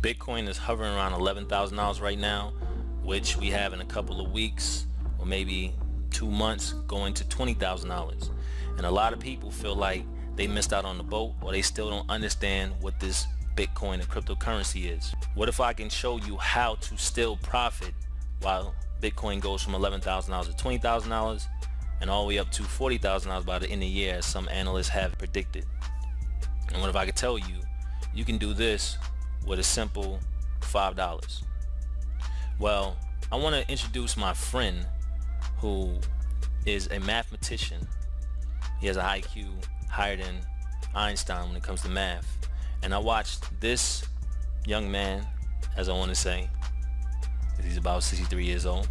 Bitcoin is hovering around $11,000 right now, which we have in a couple of weeks or maybe two months going to $20,000. And a lot of people feel like they missed out on the boat or they still don't understand what this Bitcoin and cryptocurrency is. What if I can show you how to still profit while Bitcoin goes from $11,000 to $20,000 and all the way up to $40,000 by the end of the year as some analysts have predicted. And what if I could tell you, you can do this with a simple $5. Well, I want to introduce my friend who is a mathematician. He has an IQ higher than Einstein when it comes to math. And I watched this young man, as I want to say, he's about 63 years old,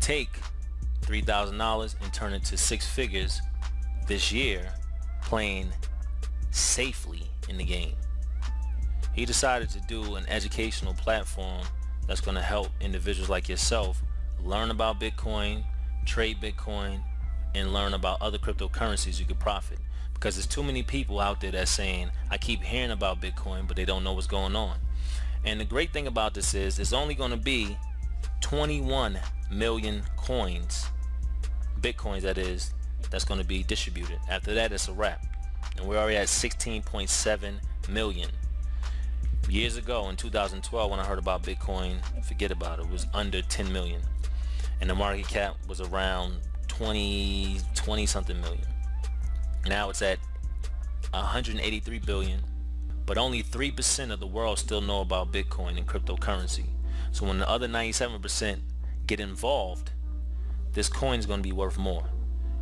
take $3,000 and turn it to six figures this year playing safely in the game. He decided to do an educational platform that's going to help individuals like yourself learn about Bitcoin, trade Bitcoin, and learn about other cryptocurrencies you could profit. Because there's too many people out there that's saying, I keep hearing about Bitcoin, but they don't know what's going on. And the great thing about this is it's only going to be 21 million coins, Bitcoins that is, that's going to be distributed. After that, it's a wrap. And we're already at 16.7 million. Years ago in 2012 when I heard about Bitcoin, forget about it, it was under 10 million. And the market cap was around 20, 20 something million. Now it's at 183 billion, but only 3% of the world still know about Bitcoin and cryptocurrency. So when the other 97% get involved, this coin is going to be worth more.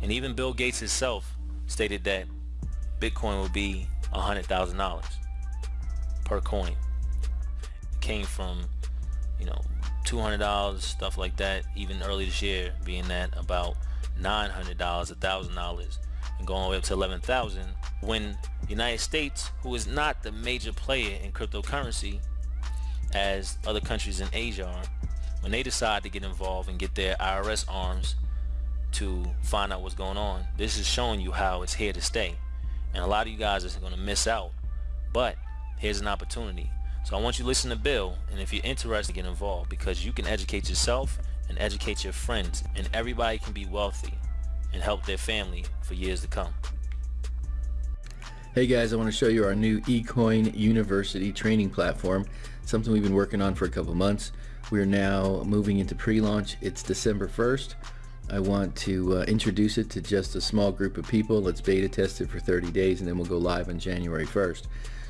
And even Bill Gates himself stated that Bitcoin will be $100,000 per coin. It came from, you know, $200, stuff like that, even early this year being that about $900, $1,000 and going all the way up to 11,000 when United States, who is not the major player in cryptocurrency as other countries in Asia are, when they decide to get involved and get their IRS arms to find out what's going on, this is showing you how it's here to stay. And a lot of you guys are going to miss out. But here's an opportunity. So I want you to listen to Bill, and if you're interested, get involved because you can educate yourself and educate your friends, and everybody can be wealthy and help their family for years to come. Hey guys, I want to show you our new eCoin University training platform, something we've been working on for a couple months. We're now moving into pre-launch. It's December 1st. I want to uh, introduce it to just a small group of people. Let's beta test it for 30 days and then we'll go live on January 1st.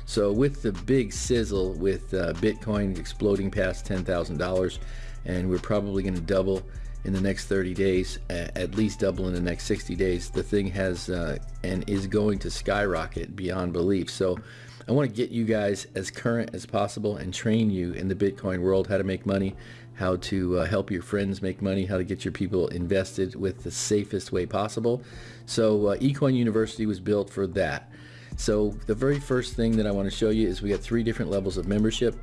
So with the big sizzle with uh, Bitcoin exploding past $10,000 and we're probably going to double in the next 30 days, at least double in the next 60 days, the thing has uh, and is going to skyrocket beyond belief. So I want to get you guys as current as possible and train you in the Bitcoin world, how to make money, how to uh, help your friends make money, how to get your people invested with the safest way possible. So uh, eCoin University was built for that. So the very first thing that I want to show you is we got three different levels of membership.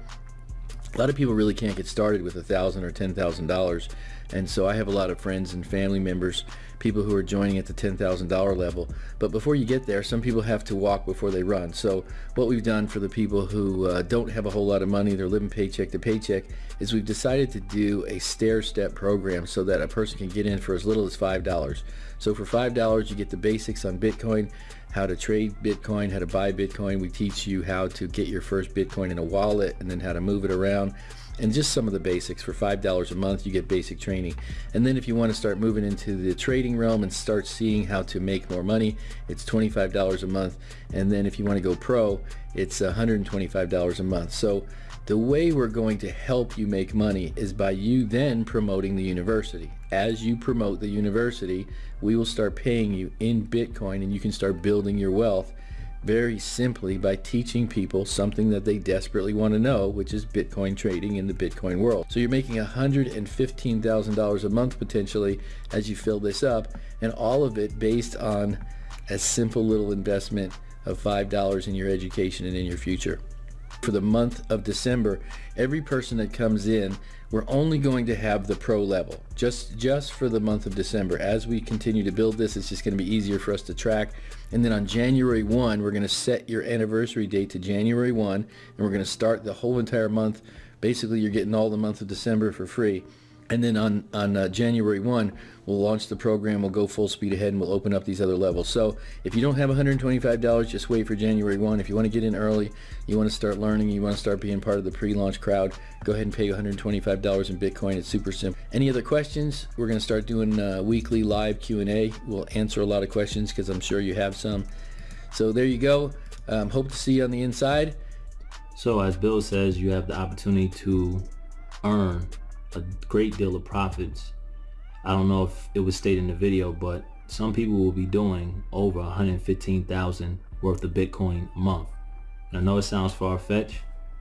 A lot of people really can't get started with a thousand or ten thousand dollars and so I have a lot of friends and family members people who are joining at the $10,000 level. But before you get there, some people have to walk before they run. So what we've done for the people who uh, don't have a whole lot of money, they're living paycheck to paycheck, is we've decided to do a stair-step program so that a person can get in for as little as $5. So for $5, you get the basics on Bitcoin, how to trade Bitcoin, how to buy Bitcoin. We teach you how to get your first Bitcoin in a wallet and then how to move it around and just some of the basics. For $5 a month, you get basic training. And then if you want to start moving into the trading realm and start seeing how to make more money, it's $25 a month. And then if you want to go pro, it's $125 a month. So the way we're going to help you make money is by you then promoting the university. As you promote the university, we will start paying you in Bitcoin and you can start building your wealth very simply by teaching people something that they desperately want to know, which is Bitcoin trading in the Bitcoin world. So you're making $115,000 a month potentially as you fill this up, and all of it based on a simple little investment of $5 in your education and in your future. For the month of December, every person that comes in, we're only going to have the pro level, just, just for the month of December. As we continue to build this, it's just gonna be easier for us to track. And then on January 1, we're gonna set your anniversary date to January 1, and we're gonna start the whole entire month. Basically, you're getting all the month of December for free. And then on, on uh, January 1, we'll launch the program, we'll go full speed ahead, and we'll open up these other levels. So if you don't have $125, just wait for January 1. If you want to get in early, you want to start learning, you want to start being part of the pre-launch crowd, go ahead and pay $125 in Bitcoin. It's super simple. Any other questions? We're going to start doing uh, weekly live Q&A. We'll answer a lot of questions because I'm sure you have some. So there you go. Um, hope to see you on the inside. So as Bill says, you have the opportunity to earn a great deal of profits. I don't know if it was stated in the video, but some people will be doing over 115,000 worth of Bitcoin a month. And I know it sounds far-fetched,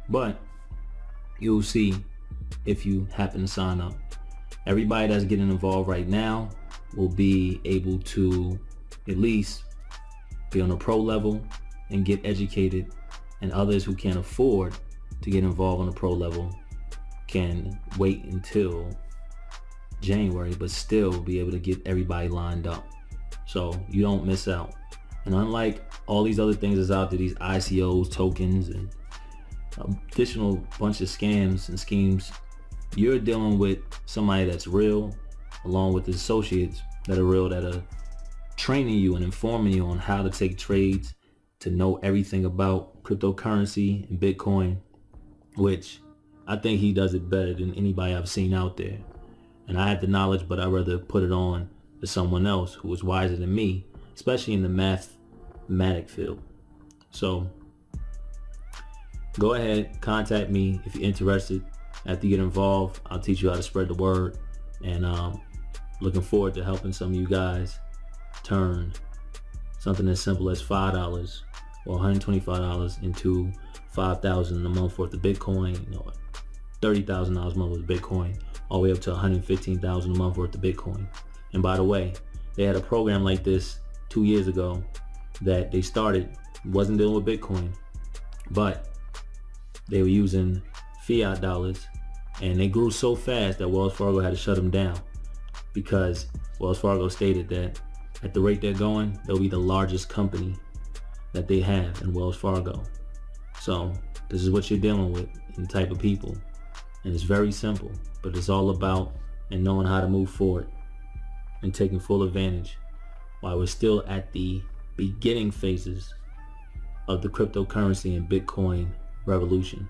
but you'll see if you happen to sign up. Everybody that's getting involved right now will be able to at least be on a pro level and get educated and others who can't afford to get involved on a pro level can wait until January, but still be able to get everybody lined up. So you don't miss out. And unlike all these other things that's out there, these ICOs, tokens, and additional bunch of scams and schemes, you're dealing with somebody that's real, along with his associates that are real, that are training you and informing you on how to take trades, to know everything about cryptocurrency and Bitcoin, which I think he does it better than anybody I've seen out there. And I had the knowledge, but I'd rather put it on to someone else who was wiser than me, especially in the mathematic field. So go ahead, contact me if you're interested. After you get involved, I'll teach you how to spread the word. And um, looking forward to helping some of you guys turn something as simple as $5 or $125 into 5000 a month worth of Bitcoin, you know, $30,000 a month with Bitcoin, all the way up to 115,000 a month worth of Bitcoin. And by the way, they had a program like this two years ago that they started, wasn't dealing with Bitcoin, but they were using fiat dollars and they grew so fast that Wells Fargo had to shut them down because Wells Fargo stated that at the rate they're going, they'll be the largest company that they have in Wells Fargo. So this is what you're dealing with and the type of people. And it's very simple, but it's all about and knowing how to move forward and taking full advantage while we're still at the beginning phases of the cryptocurrency and Bitcoin revolution.